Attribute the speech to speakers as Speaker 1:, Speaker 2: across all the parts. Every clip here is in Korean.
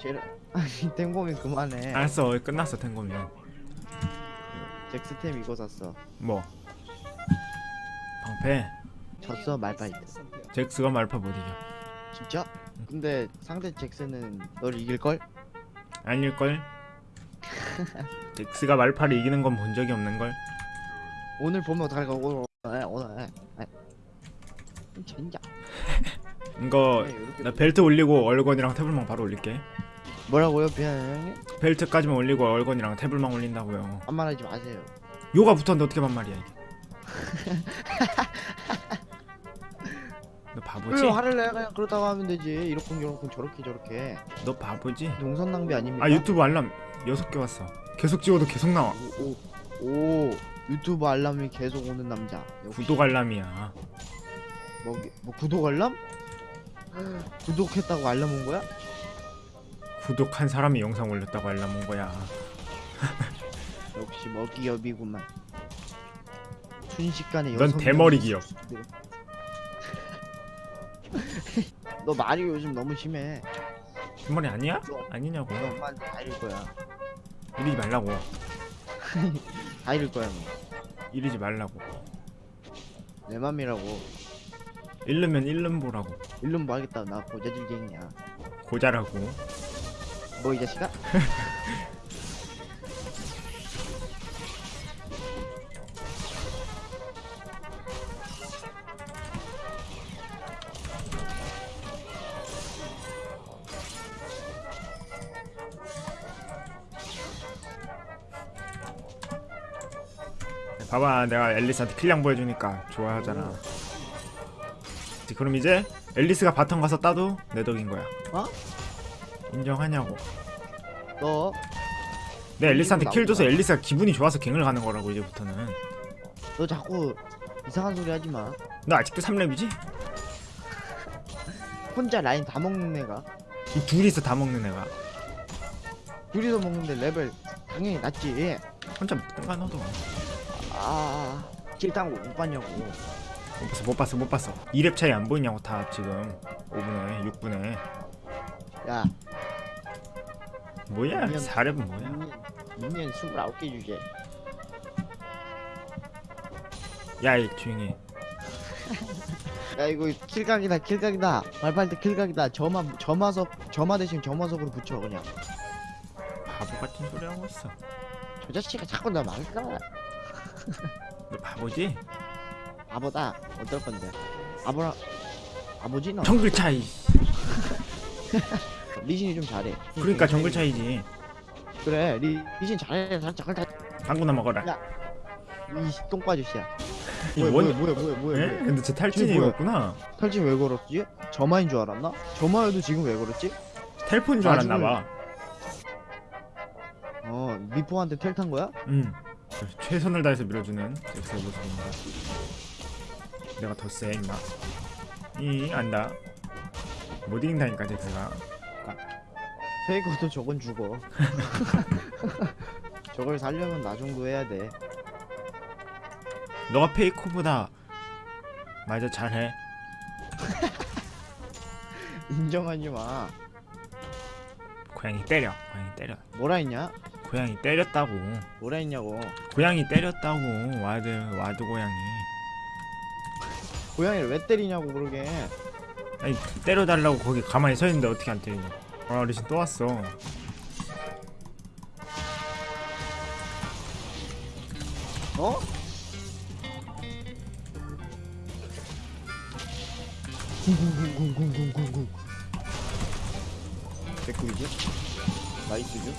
Speaker 1: 제일 아니 탱고민 그만해.
Speaker 2: 알았어 끝났어 탱고면
Speaker 1: 잭스템 이거 샀어.
Speaker 2: 뭐? 방패?
Speaker 1: 졌어 말파이트.
Speaker 2: 잭스가 말파 못 이겨.
Speaker 1: 진짜? 근데 상대 잭스는 널 이길걸?
Speaker 2: 아닐걸? 잭스가 말파를 이기는 건 본 적이 없는걸?
Speaker 1: 오늘 보면 어떡할까 오늘 오늘 오늘 에, 에. 젠장
Speaker 2: 이거
Speaker 1: 네,
Speaker 2: 나 벨트 올리고 얼건이랑 태블망 바로 올릴게.
Speaker 1: 뭐라고요 비아냥님?
Speaker 2: 벨트까지만 올리고 얼건이랑 태블망 올린다고요.
Speaker 1: 반말하지 마세요.
Speaker 2: 요가 붙었는데 어떻게 반말이야 이게? 너 바보지?
Speaker 1: 왜 화를 내 그냥 그렇다고 하면 되지. 이렇게 저렇게 저렇게 저렇게.
Speaker 2: 너 바보지?
Speaker 1: 농선 낭비 아닙니까?
Speaker 2: 아 유튜브 알람 6개 왔어. 계속 찍어도 계속 나와.
Speaker 1: 오, 오, 오. 유튜브 알람이 계속 오는 남자. 역시.
Speaker 2: 구독 알람이야.
Speaker 1: 뭐, 뭐 구독 알람? 구독했다고 알람 온 거야?
Speaker 2: 구독한 사람이 영상 올렸다고 알람 온 거야.
Speaker 1: 역시 먹이업이구만. 순식간에
Speaker 2: 넌 대머리 기업.
Speaker 1: 네. 너 말이 요즘 너무 심해.
Speaker 2: 뒷머리 아니야? 아니냐고.
Speaker 1: 너 엄마한테 다 잃을 거야.
Speaker 2: 이러지 말라고.
Speaker 1: 다 잃을 거야
Speaker 2: 이러지 말라고.
Speaker 1: 너내 맘이라고
Speaker 2: 잃으면 잃는 보라고.
Speaker 1: 일름 뭐 하겠다. 나 고자질쟁이야.
Speaker 2: 고자라고.
Speaker 1: 뭐 이 자식아?
Speaker 2: 봐봐 내가 엘리스한테 kill 양보해주니까 좋아하잖아 그럼 이제 엘리스가 bottom 가서 따도 내 덕인 거야
Speaker 1: 어?
Speaker 2: 인정하냐고
Speaker 1: 너
Speaker 2: 내 엘리스한테. kill 줘서 엘리스가 기분이 좋아서 갱을 가는 거라고 이제부터는
Speaker 1: 너 자꾸 이상한 소리 하지 마.
Speaker 2: 너 아직도 3렙이지?
Speaker 1: 혼자 라인 다 먹는 애가
Speaker 2: 이 둘이서 다 먹는 애가
Speaker 1: 둘이서 먹는데 레벨 당연히 낮지.
Speaker 2: 혼자 먹든가 너도
Speaker 1: 아, kill당 못 봤냐고.
Speaker 2: 못 봤어 못 봤어 못 봤어 2렙 차이 안 보이냐고 다 지금 5분에 6분에
Speaker 1: 야,
Speaker 2: 뭐야
Speaker 1: 미안.
Speaker 2: 4렙은 뭐야
Speaker 1: minion, minion 29개 주제.
Speaker 2: 야이 조용히 해.
Speaker 1: 야, 이거 kill각이다, kill각이다. 발발 때 kill각이다. 점화, 점화석, 점화 대신 점화석으로 붙여 그냥.
Speaker 2: 바보 같은 소리 하고 있어
Speaker 1: 저 자식이 자꾸 나 망가.
Speaker 2: 너 바보지?
Speaker 1: 아보다 어떨 건데? 아보라, 아보지 너.
Speaker 2: 정글 차이
Speaker 1: 리신이 좀 잘해.
Speaker 2: 그러니까 정글 차이지
Speaker 1: 그래, 리, 리신 잘해. 살짝 살짝.
Speaker 2: 당구나 먹어라
Speaker 1: 야, 이 똥바주씨야.
Speaker 2: 이
Speaker 1: 뭐야,
Speaker 2: 원-
Speaker 1: 뭐야, 뭐야, 뭐야,
Speaker 2: 에?
Speaker 1: 뭐야.
Speaker 2: 근데 쟤 탈진이
Speaker 1: 뭐야?
Speaker 2: 이거구나
Speaker 1: 탈진 왜 걸었지? 점화인 줄 알았나? 점화여도 지금 왜 걸었지?
Speaker 2: 텔포인 줄 알았나봐
Speaker 1: 어 미포한테 텔탄 거야?
Speaker 2: 응 최선을 다해서 밀어주는 잭스의 모습입니다 내가 더 세 임마. 이 안다. 못 이긴다니까 잭스가.
Speaker 1: 페이커도 저건 죽어. 저걸 살려면 나 정도 해야 돼.
Speaker 2: 너가 페이커보다 맞아 잘해.
Speaker 1: 인정하지 마.
Speaker 2: 고양이 때려 고양이 때려.
Speaker 1: 뭐라 했냐?
Speaker 2: 고양이 때렸다고.
Speaker 1: 뭐라 했냐고.
Speaker 2: 고양이 때렸다고 와드 와드 고양이
Speaker 1: 고양이를 왜 때리냐고 그러게
Speaker 2: 아니 때려달라고 거기 가만히 서 있는데 어떻게 안 때리냐 아 리신 또 왔어
Speaker 1: 어? 쿵쿵쿵쿵쿵쿵쿵 개꿀이지? nice죠?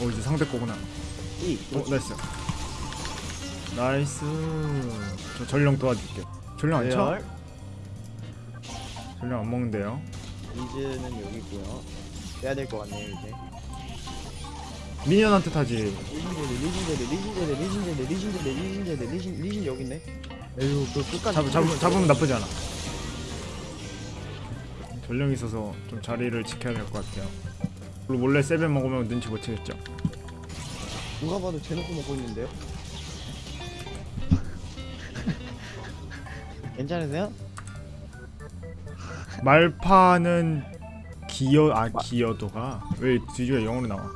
Speaker 2: 어 이제 상대 거구나
Speaker 1: 이
Speaker 2: 어 nice nice. 저 전령 도와줄게 전령 안 쳐? 전령 안 먹는데요?
Speaker 1: 리즈는 여기 있고요. 빼야 될 것 같네요 이제.
Speaker 2: minion한테 타지.
Speaker 1: 리신제드 리신제드 리신제드 리신제드 리신제드 리신제드 리신 리신 여기 있네. 에휴 그 끝까지
Speaker 2: 잡, 잡, 잡으면 나쁘지 않아. 전령이 있어서 좀 자리를 지켜야 될 것 같아요. 그리고 몰래 세벤 먹으면 눈치 못 채겠죠?
Speaker 1: 누가 봐도 대놓고 먹고 있는데요? 괜찮으세요?
Speaker 2: 말파는 기여 아 기여도가 왜 뒤집어 영어로 나와?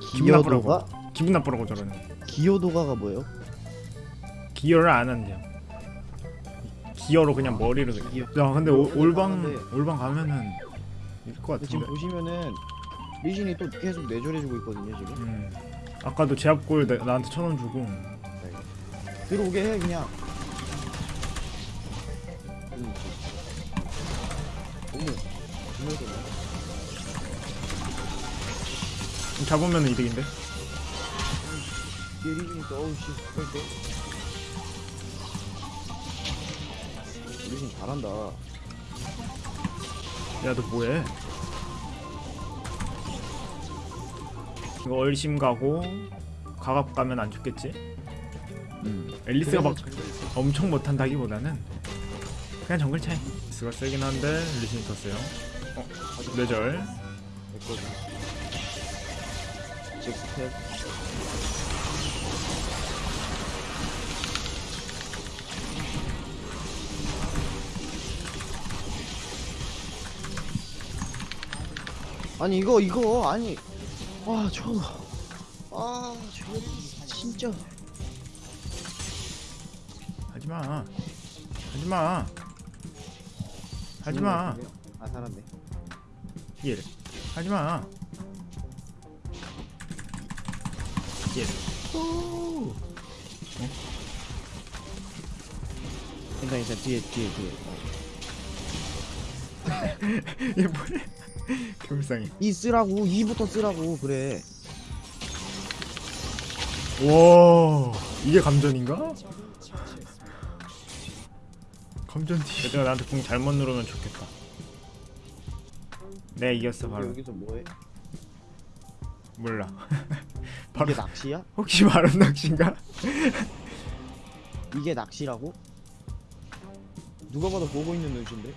Speaker 2: 기분 나쁘라고. 기분 나쁘라고 저러네.
Speaker 1: 기여도가가 뭐예요?
Speaker 2: 기여를 안 한대요. 기여로 그냥 머리를 그냥.
Speaker 1: 기여.
Speaker 2: 야 근데 오, 올방. 올방 가면은 이길 것
Speaker 1: 근데 지금
Speaker 2: 같은데.
Speaker 1: 보시면은 리신이 또 계속 내조해주고 있거든요 지금
Speaker 2: 음. 아까도 제압골 나, 나한테 천 원 주고
Speaker 1: 들어오게 해 그냥 정말 좋네
Speaker 2: 좀 잡으면 이득인데.
Speaker 1: 뒤에 리신이 또 어우 씨 그럴 때 리신 잘한다
Speaker 2: 야 너 뭐해? 이거 얼심 가고 가갑 가면 안 죽겠지?
Speaker 1: 음.
Speaker 2: 앨리스가 막 엄청 못한다기보다는 그냥 정글 차이. 스가 세긴 한데 리신이 더 세요. 어,
Speaker 1: 직스텝 아니 이거 이거 아니 와저아저 진짜
Speaker 2: 하지마. 하지마. 하지마.
Speaker 1: 아 살았네
Speaker 2: 얘를. 하지마. 얘를. 오.
Speaker 1: 괜찮아 괜찮아 뒤에 뒤에 뒤에
Speaker 2: 얘 뭐래? 개불쌍해.
Speaker 1: 이 쓰라고 2부터 쓰라고 그래
Speaker 2: 와 이게 감전인가? 뒤. 얘들아 나한테 궁 잘못 누르면 좋겠다. 네 이겼어 바로.
Speaker 1: 여기서 뭐해
Speaker 2: 몰라. 바로
Speaker 1: 이게 낚시야?
Speaker 2: 혹시 바른 낚시인가?
Speaker 1: 이게 낚시라고? 누가 봐도 보고 있는 눈치인데?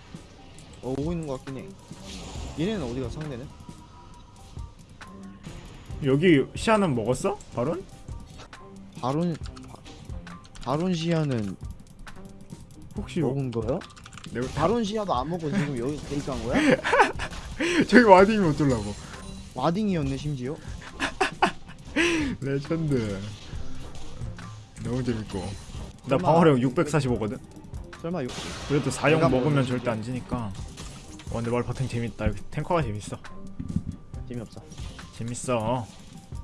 Speaker 1: 어 오고 있는 것 같긴 해 얘네는 어디가 상대는?
Speaker 2: 여기 시야는 먹었어? 바론?
Speaker 1: 바론 바, 바론 시야는
Speaker 2: 혹시
Speaker 1: 먹은 거야?
Speaker 2: 내가
Speaker 1: 바론 시야도 안 먹고 지금 여기 데이트한 거야?
Speaker 2: 저기 warding이 어쩌려고?
Speaker 1: warding이었네 심지어
Speaker 2: 레전드. 너무 재밌고. 나
Speaker 1: 설마
Speaker 2: 방어력 645거든.
Speaker 1: 설마 요
Speaker 2: 그래도 4용
Speaker 1: 내가
Speaker 2: 먹으면
Speaker 1: 먹으면
Speaker 2: 절대 안 지니까. 와 근데 말파탱 재밌다. 여기 탱커가 재밌어.
Speaker 1: 재미없어
Speaker 2: 재밌어.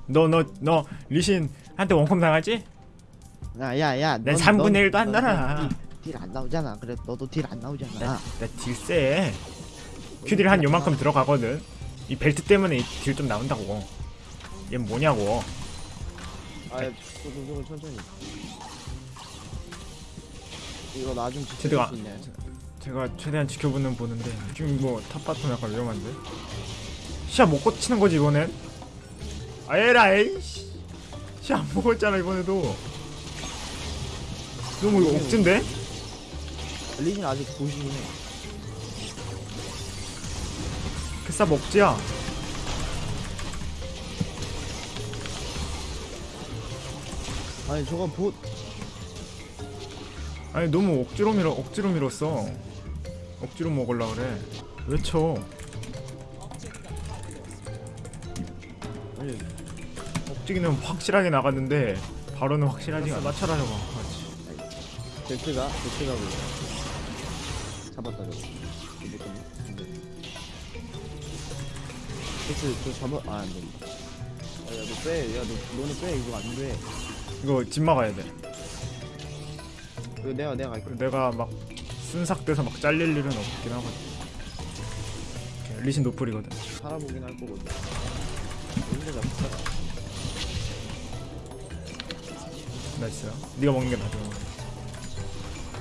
Speaker 2: 너 너 너 리신 한테 원콤 당하지?
Speaker 1: 야야야
Speaker 2: 난 3분의 1도 안 달아.
Speaker 1: deal 안 나오잖아 그래 너도 deal 안 나오잖아
Speaker 2: 나 deal 세. Q deal 한 요만큼 들어가거든. 이 벨트 때문에 deal 좀 나온다고. 얘 뭐냐고.
Speaker 1: 아 조금 조금 천천히 이거 나 좀 지켜줄
Speaker 2: 제드가-
Speaker 1: 수 있나요?
Speaker 2: 제가 최대한 지켜보는 보는데 지금 뭐 top bottom 약간 위험한데. 시야 못 꽂히는 거지 이번엔. 아예라 에이씨. 시야 안 먹었잖아 이번에도. 너무 이거 억진데?
Speaker 1: 리신 아직 보시긴 해
Speaker 2: 그싸 먹지야.
Speaker 1: 아니 저거 보
Speaker 2: 아니 너무 억지로 밀어 억지로 밀었어. 억지로 먹으려 그래. 왜 쳐?
Speaker 1: 아니
Speaker 2: 억지기는 확실하게 나갔는데 바로는 확실하지가 않아. 맞춰라 저거. 그렇지.
Speaker 1: 벨트가 그잡 근데 벨트 저 잡아 아 안 된다 야너 빼, 야 너 너는 빼 이거 안 돼.
Speaker 2: 이거 집 막아야 돼.
Speaker 1: 이거 내가 내가 갈게.
Speaker 2: 내가 막 순삭돼서 막 잘릴 일은 없긴 하거든. 리신 노플이거든.
Speaker 1: 살아보긴 할 거거든. 여기서 잡자.
Speaker 2: nice. 네가 먹는 게 나아.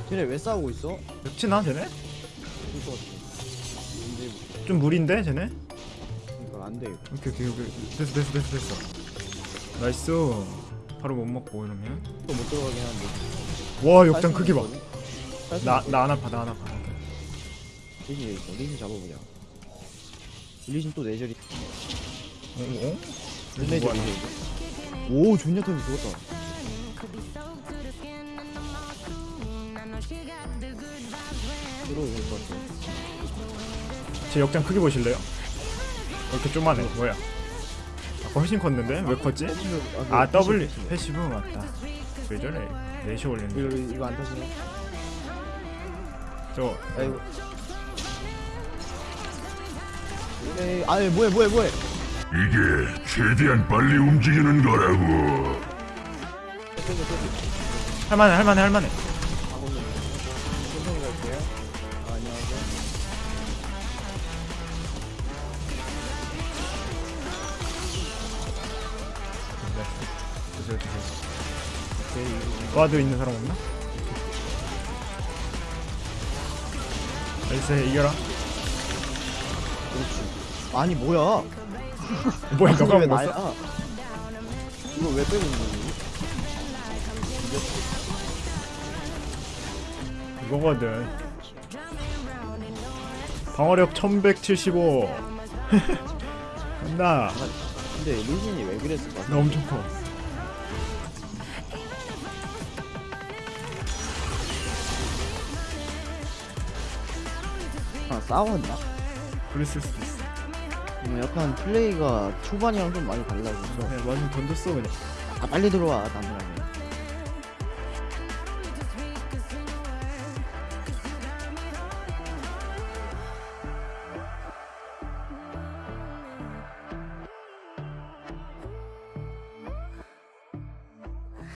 Speaker 1: 쟤네 왜 싸우고 있어?
Speaker 2: 맵치나 쟤네? 좀 무리인데 쟤네?
Speaker 1: 이거 안 돼. 이거.
Speaker 2: 오케이 오케이 오케이. 됐어 됐어 됐어 됐어. nice. 바론 못 먹고 이러면.
Speaker 1: 또 못 들어가긴 한데.
Speaker 2: 와 역장 크기 봐.
Speaker 1: 나
Speaker 2: 나나 안 아파 나 안 아파.
Speaker 1: 리신 여기 있어. 리신 잡아보자. 리신 또 내절이.
Speaker 2: 어? 어?
Speaker 1: 내절
Speaker 2: 뭐하나?
Speaker 1: 이제. 오 존냐 턴이 죽었다. 들어올 것 같아.
Speaker 2: 제 역장 크기 보실래요? 왜 이렇게 쪼만해 뭐야 아까 훨씬 컸는데 왜 컸지? 아 W passive 맞다 왜 저래 4시 올리는데
Speaker 1: 이거 이거 안 타시네.
Speaker 2: 저
Speaker 1: 아이고. 에이, 아니 뭐해 뭐해 뭐해.
Speaker 3: 이게 최대한 빨리 움직이는 거라고.
Speaker 2: 할만해 할만해 할만해
Speaker 1: 오케이 이거
Speaker 2: ward 있는 사람 없나? nice 이겨라
Speaker 1: 그렇지. 아니 뭐야?
Speaker 2: 뭐야
Speaker 1: 이거
Speaker 2: 너가
Speaker 1: 왜? 나야? 이거 왜 빼고 있는 거지?
Speaker 2: 이거거든 방어력 1175 나,
Speaker 1: 근데 리신이 왜 그랬을까?
Speaker 2: 나 엄청 커
Speaker 1: 싸웠나?
Speaker 2: 그랬을 수도 있어.
Speaker 1: 음, 약간 플레이가 초반이랑 좀 많이 달라져서.
Speaker 2: 그냥 완전 던졌어 그냥.
Speaker 1: 아 빨리 들어와 나무라면